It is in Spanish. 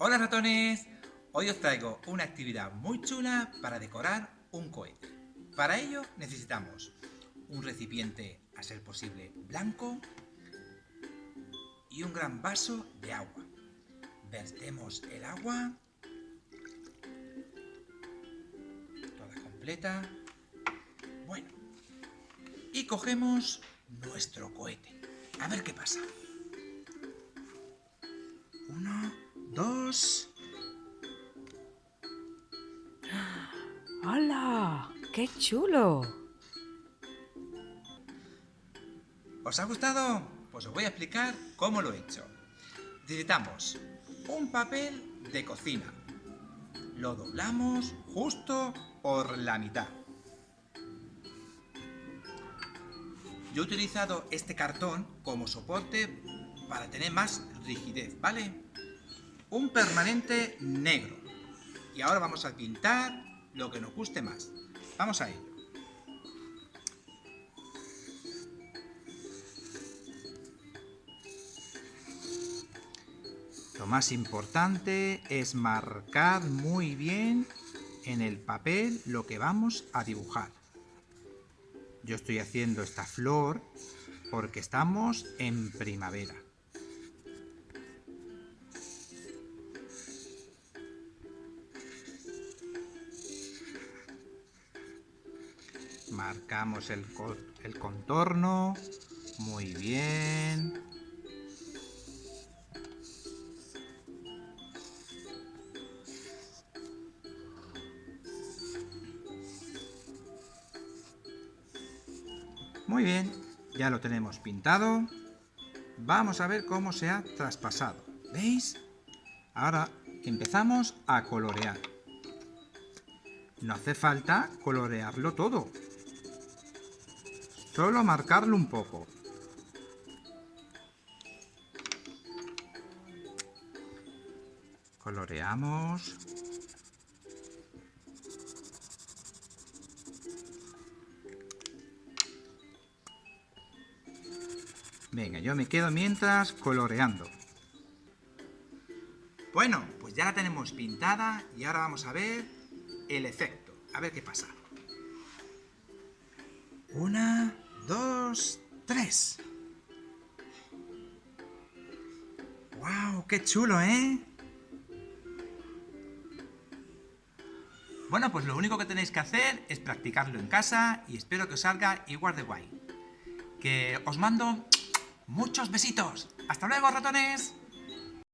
Hola ratones, hoy os traigo una actividad muy chula para decorar un cohete. Para ello necesitamos un recipiente, a ser posible, blanco y un gran vaso de agua. Vertemos el agua, toda completa. Bueno, y cogemos nuestro cohete. A ver qué pasa. ¡Hola! ¡Qué chulo! ¿Os ha gustado? Pues os voy a explicar cómo lo he hecho. Necesitamos un papel de cocina. Lo doblamos justo por la mitad. Yo he utilizado este cartón como soporte para tener más rigidez, ¿vale? Un permanente negro. Y ahora vamos a pintar lo que nos guste más. Vamos a ello. Lo más importante es marcar muy bien en el papel lo que vamos a dibujar. Yo estoy haciendo esta flor porque estamos en primavera. Marcamos el, el contorno. Muy bien. Muy bien, ya lo tenemos pintado. Vamos a ver cómo se ha traspasado. ¿Veis? Ahora empezamos a colorear. No hace falta colorearlo todo. Solo marcarlo un poco. Coloreamos. Venga, yo me quedo mientras coloreando. Bueno, pues ya la tenemos pintada y ahora vamos a ver el efecto. A ver qué pasa. Una, dos, tres. ¡Wow! ¡Qué chulo, eh! Bueno, pues lo único que tenéis que hacer es practicarlo en casa y espero que os salga igual de guay. Que os mando muchos besitos. ¡Hasta luego, ratones!